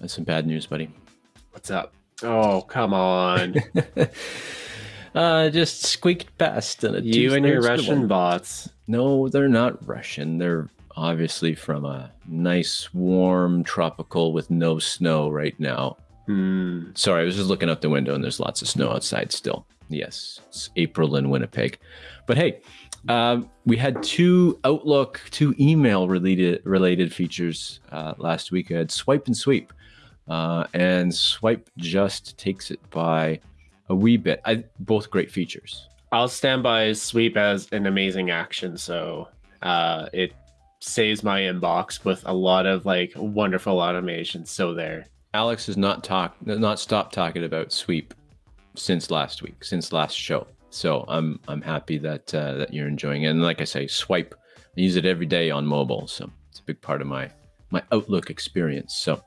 That's some bad news, buddy. What's up? Oh, come on. uh, just squeaked past. And you and your Russian one. bots. No, they're not Russian. They're obviously from a nice, warm, tropical with no snow right now. Hmm. Sorry, I was just looking out the window and there's lots of snow outside still. Yes, it's April in Winnipeg. But hey, uh, we had two Outlook, two email related related features uh, last week. I had Swipe and Sweep, uh, and Swipe just takes it by a wee bit. I, both great features. I'll stand by Sweep as an amazing action. So uh, it saves my inbox with a lot of like wonderful automation. So there. Alex has not talked, not stopped talking about Sweep since last week, since last show. So I'm I'm happy that uh, that you're enjoying it. And like I say, Swipe, I use it every day on mobile, so it's a big part of my my Outlook experience. So,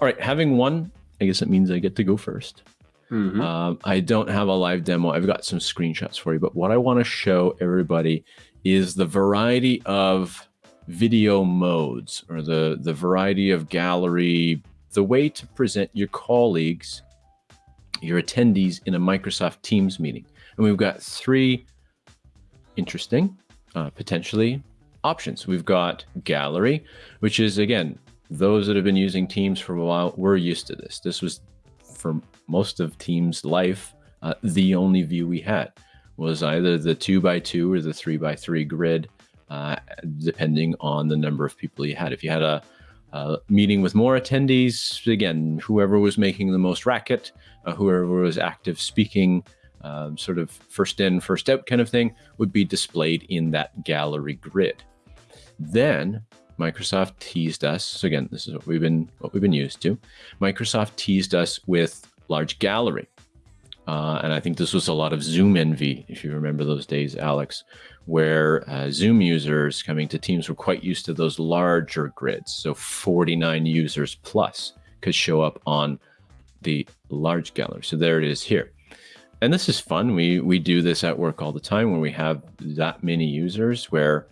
all right, having one, I guess it means I get to go 1st mm -hmm. um, I don't have a live demo. I've got some screenshots for you, but what I want to show everybody is the variety of video modes or the the variety of gallery, the way to present your colleagues, your attendees in a Microsoft Teams meeting. And we've got three interesting, uh, potentially options. We've got gallery, which is again, those that have been using Teams for a while, we're used to this. This was for most of Teams life, uh, the only view we had was either the two by two or the three by three grid, uh, depending on the number of people you had. If you had a, meeting with more attendees, again, whoever was making the most racket, uh, whoever was active speaking, um, sort of first in, first out kind of thing would be displayed in that gallery grid. Then Microsoft teased us. So again, this is what we've been what we've been used to. Microsoft teased us with large gallery. Uh, and I think this was a lot of Zoom envy, if you remember those days, Alex, where uh, Zoom users coming to Teams were quite used to those larger grids. So 49 users plus could show up on the large gallery. So there it is here and this is fun. We we do this at work all the time when we have that many users where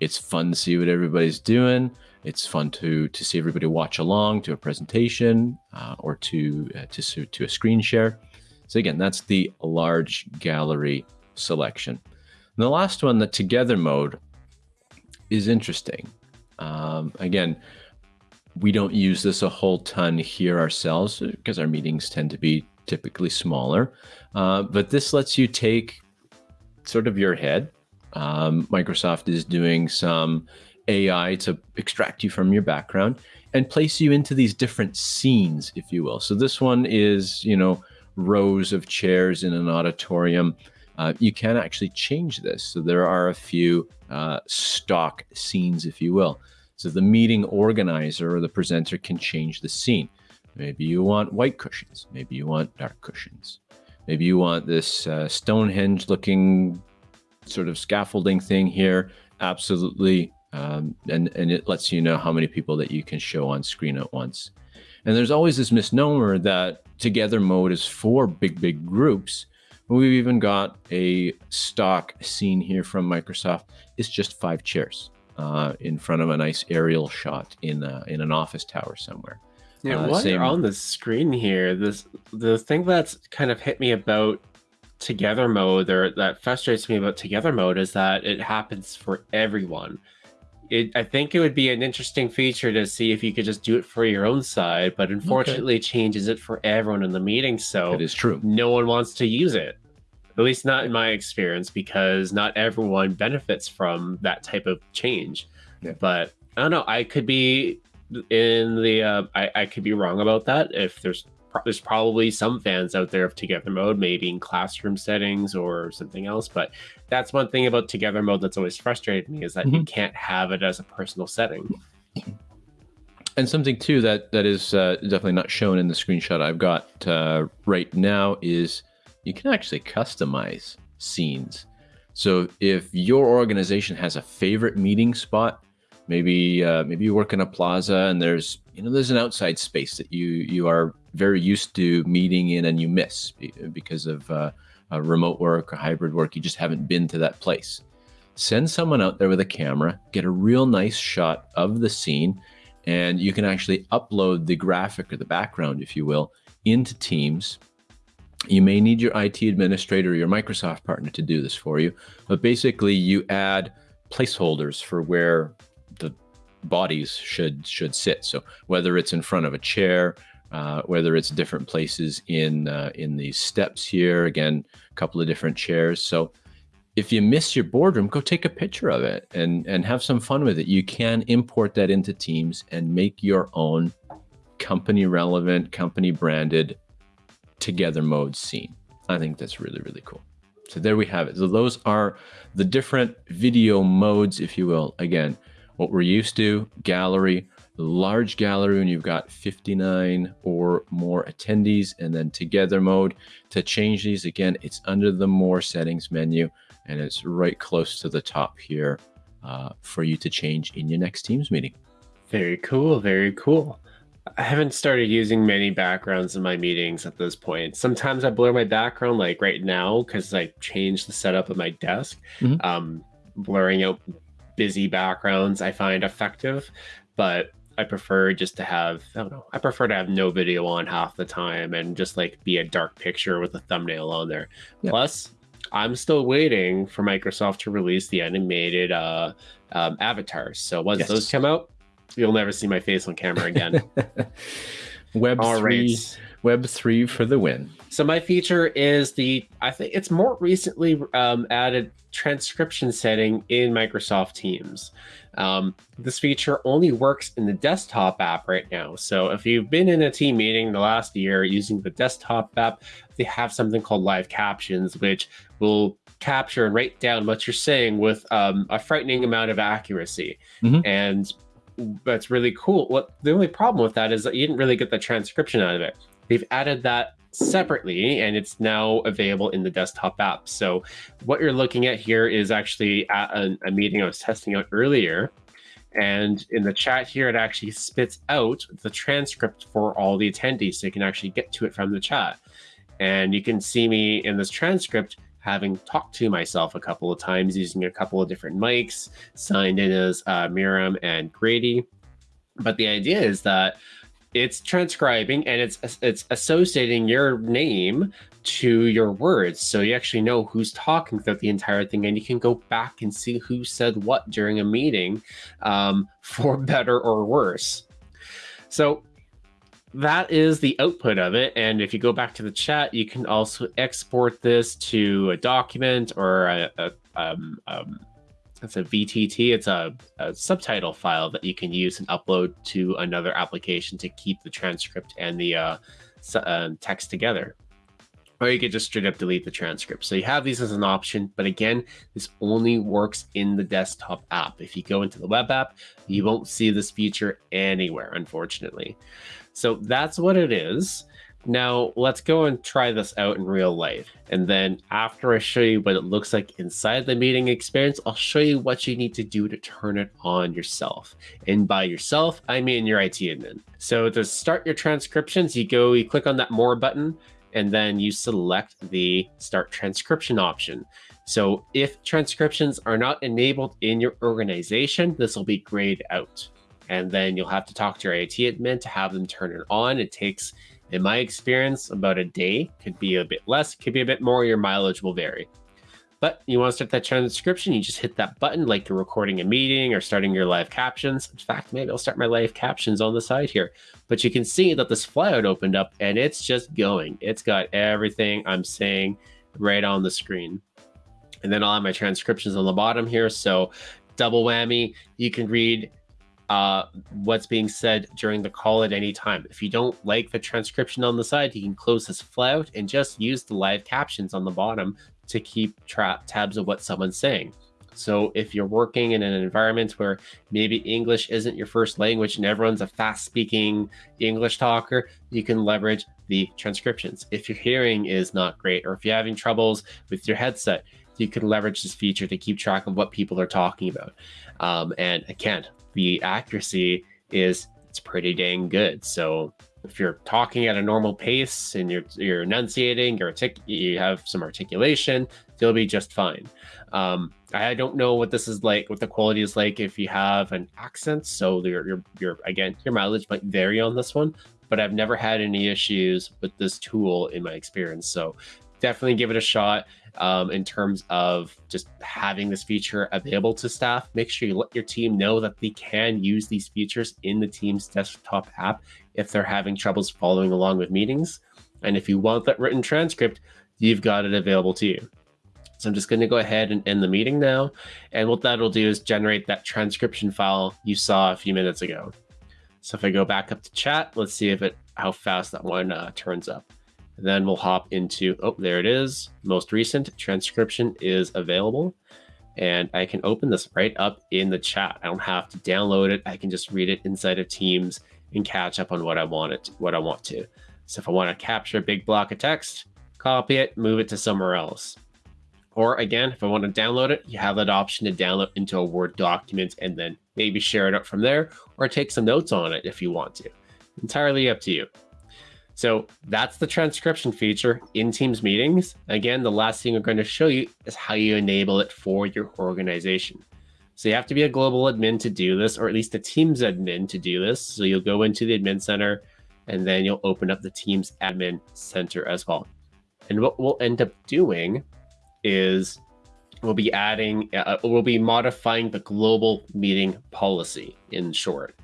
it's fun to see what everybody's doing. It's fun to to see everybody watch along to a presentation uh, or to uh, to to a screen share. So again, that's the large gallery selection. And the last one, the together mode, is interesting. Um, again, we don't use this a whole ton here ourselves because our meetings tend to be typically smaller. Uh, but this lets you take sort of your head. Um, Microsoft is doing some AI to extract you from your background and place you into these different scenes, if you will. So this one is, you know, rows of chairs in an auditorium. Uh, you can actually change this. So there are a few uh, stock scenes, if you will. So the meeting organizer or the presenter can change the scene. Maybe you want white cushions. Maybe you want dark cushions. Maybe you want this uh, Stonehenge looking sort of scaffolding thing here. Absolutely. Um, and, and it lets you know how many people that you can show on screen at once. And there's always this misnomer that together mode is for big, big groups. We've even got a stock scene here from Microsoft. It's just five chairs uh, in front of a nice aerial shot in, a, in an office tower somewhere. Yeah, uh, while same... you're on the screen here, this the thing that's kind of hit me about together mode or that frustrates me about together mode is that it happens for everyone. It, I think it would be an interesting feature to see if you could just do it for your own side, but unfortunately okay. changes it for everyone in the meeting. So it is true. No one wants to use it. At least not in my experience, because not everyone benefits from that type of change. Yeah. But I don't know. I could be in the uh, I, I could be wrong about that if there's there's probably some fans out there of together mode maybe in classroom settings or something else but that's one thing about together mode that's always frustrated me is that mm-hmm. you can't have it as a personal setting and something too that that is uh, definitely not shown in the screenshot i've got uh, right now is you can actually customize scenes so if your organization has a favorite meeting spot maybe uh, maybe you work in a plaza and there's you know there's an outside space that you you are very used to meeting in and you miss because of uh, remote work or hybrid work you just haven't been to that place send someone out there with a camera get a real nice shot of the scene and you can actually upload the graphic or the background, if you will, into Teams. You may need your IT administrator or your Microsoft partner to do this for you, but basically you add placeholders for where the bodies should should sit. So whether it's in front of a chair, uh, whether it's different places in uh, in these steps here, again, a couple of different chairs. So if you miss your boardroom, go take a picture of it and, and have some fun with it. You can import that into Teams and make your own company relevant, company branded together mode scene. I think that's really, really cool. So there we have it. So those are the different video modes, if you will. Again, what we're used to, gallery, large gallery when you've got 59 or more attendees, and then together mode. To change these, again, it's under the more settings menu and it's right close to the top here uh, for you to change in your next Teams meeting. Very cool. Very cool. I haven't started using many backgrounds in my meetings at this point. Sometimes I blur my background, like right now, because I changed the setup of my desk. Mm-hmm. Um, blurring out busy backgrounds I find effective, but I prefer just to have I don't know. I prefer to have no video on half the time and just like be a dark picture with a thumbnail on there. Plus, I'm still waiting for Microsoft to release the animated uh, um, avatars. So once yes. those come out, you'll never see my face on camera again. Web All three, right. Web three for the win. So my feature is the I think it's more recently um, added transcription setting in Microsoft Teams. Um, this feature only works in the desktop app right now. So if you've been in a team meeting the last year using the desktop app, they have something called live captions, which will capture and write down what you're saying with um, a frightening amount of accuracy. Mm-hmm. And that's really cool. What the only problem with that is that you didn't really get the transcription out of it. They've added that separately and it's now available in the desktop app. So what you're looking at here is actually at a, a meeting I was testing out earlier. And in the chat here, it actually spits out the transcript for all the attendees. So you can actually get to it from the chat. And you can see me in this transcript having talked to myself a couple of times using a couple of different mics, signed in as uh, Miriam and Grady. But the idea is that it's transcribing and it's it's associating your name to your words. So you actually know who's talking throughout the entire thing and you can go back and see who said what during a meeting um, for better or worse. So that is the output of it. And if you go back to the chat you can also export this to a document or a, a um, um, it's a VTT. It's a, a, subtitle file that you can use and upload to another application to keep the transcript and the uh, uh, text together. Or you could just straight up delete the transcript. So you have these as an option, but again, this only works in the desktop app. If you go into the web app, you won't see this feature anywhere, unfortunately. So that's what it is. Now let's go and try this out in real life. And then after I show you what it looks like inside the meeting experience, I'll show you what you need to do to turn it on yourself. And by yourself, I mean your IT admin. So to start your transcriptions, you go, you click on that more button, and then you select the start transcription option. So if transcriptions are not enabled in your organization, this will be grayed out. And then you'll have to talk to your IT admin to have them turn it on. It takes in my experience, about a day could be a bit less, could be a bit more. Your mileage will vary. But you want to start that transcription, you just hit that button like you're recording a meeting or starting your live captions. In fact, maybe I'll start my live captions on the side here. But you can see that this flyout opened up and it's just going. It's got everything I'm saying right on the screen. And then I'll have my transcriptions on the bottom here. So double whammy, you can read uh, what's being said during the call at any time. If you don't like the transcription on the side, you can close this flyout and just use the live captions on the bottom to keep tabs of what someone's saying. So if you're working in an environment where maybe English isn't your first language and everyone's a fast speaking English talker, you can leverage the transcriptions. If your hearing is not great or if you're having troubles with your headset, you can leverage this feature to keep track of what people are talking about. Um, and again, the accuracy is it's pretty dang good. So if you're talking at a normal pace and you're you're enunciating, you're you have some articulation, you'll be just fine. Um, I don't know what this is like, what the quality is like if you have an accent. So your your your again, your mileage might vary on this one, but I've never had any issues with this tool in my experience. So definitely give it a shot um, in terms of just having this feature available to staff. Make sure you let your team know that they can use these features in the team's desktop app if they're having troubles following along with meetings. And if you want that written transcript, you've got it available to you. So I'm just going to go ahead and end the meeting now. And what that'll do is generate that transcription file you saw a few minutes ago. So if I go back up to chat, let's see if it how fast that one uh, turns up. Then we'll hop into, oh, there it is. Most recent transcription is available. And I can open this right up in the chat. I don't have to download it. I can just read it inside of Teams and catch up on what I want it, what I want to. So if I want to capture a big block of text, copy it, move it to somewhere else. Or again, if I want to download it, you have that option to download into a Word document and then maybe share it up from there or take some notes on it if you want to. Entirely up to you. So that's the transcription feature in Teams meetings. Again, the last thing we're going to show you is how you enable it for your organization. So you have to be a global admin to do this, or at least a Teams admin to do this. So you'll go into the admin center and then you'll open up the Teams admin center as well. And what we'll end up doing is we'll be adding, uh, we'll be modifying the global meeting policy in short.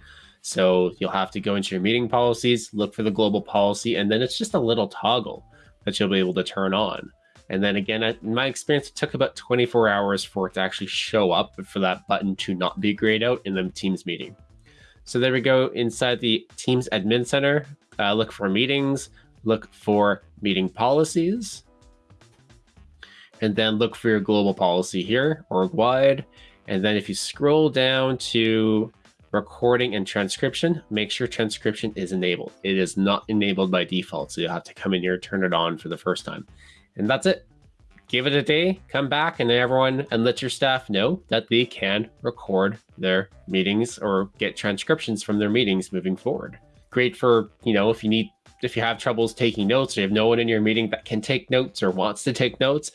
So you'll have to go into your meeting policies, look for the global policy, and then it's just a little toggle that you'll be able to turn on. And then again, in my experience, it took about 24 hours for it to actually show up, for that button to not be grayed out in the Teams meeting. So there we go inside the Teams admin center. Uh, look for meetings, look for meeting policies, and then look for your global policy here, org wide. And then if you scroll down to recording and transcription, make sure transcription is enabled. It is not enabled by default, so you'll have to come in here, turn it on for the first time. And that's it. Give it a day, come back and everyone and let your staff know that they can record their meetings or get transcriptions from their meetings moving forward. Great for, you know, if you need if you have troubles taking notes or you have no one in your meeting that can take notes or wants to take notes,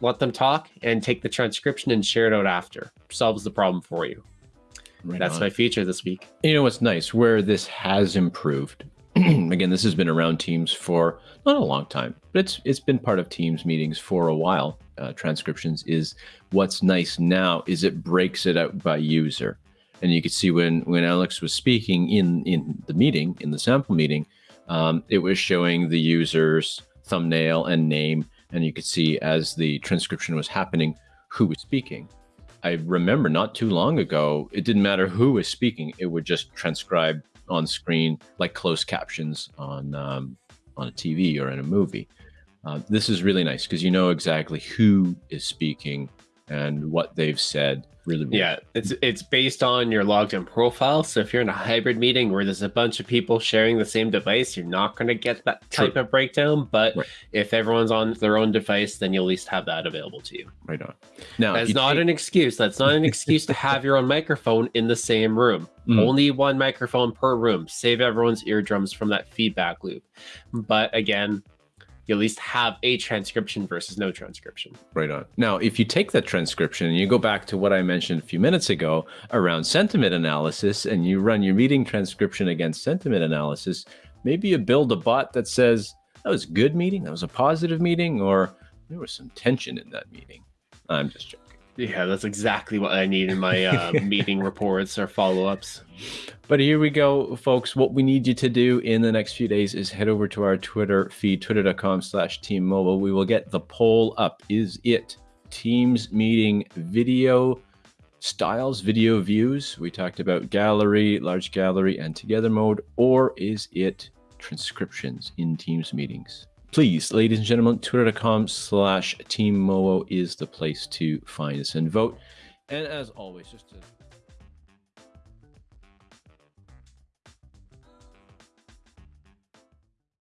let them talk and take the transcription and share it out after. Solves the problem for you. Right That's on. my feature this week. You know what's nice? Where this has improved. Again, this has been around Teams for not a long time, but it's it's been part of Teams meetings for a while. Uh, transcriptions is what's nice now is it breaks it out by user, and you could see when when Alex was speaking in in the meeting in the sample meeting, um, it was showing the user's thumbnail and name, and you could see as the transcription was happening who was speaking. I remember not too long ago, it didn't matter who was speaking; it would just transcribe on screen like closed captions on um, on a TV or in a movie. Uh, this is really nice because you know exactly who is speaking and what they've said really yeah it's it's based on your logged in profile. So if you're in a hybrid meeting where there's a bunch of people sharing the same device you're not going to get that type True. of breakdown. But right. if everyone's on their own device then you'll at least have that available to you. Right on. Now that's not take... an excuse. That's not an excuse to have your own microphone in the same room. Mm. only one microphone per room. Save everyone's eardrums from that feedback loop. But again you at least have a transcription versus no transcription. Right on. Now, if you take that transcription and you go back to what I mentioned a few minutes ago around sentiment analysis and you run your meeting transcription against sentiment analysis, maybe you build a bot that says, that was a good meeting, that was a positive meeting, or there was some tension in that meeting. I'm just joking. Yeah, that's exactly what I need in my uh, meeting reports or follow ups. But here we go, folks. What we need you to do in the next few days is head over to our Twitter feed, twitter.com slash team mobile. We will get the poll up. Is it Teams meeting video styles, video views? We talked about gallery, large gallery, and together mode, or is it transcriptions in Teams meetings? Please, ladies and gentlemen, twitter.com slash team is the place to find us and vote. And as always, just to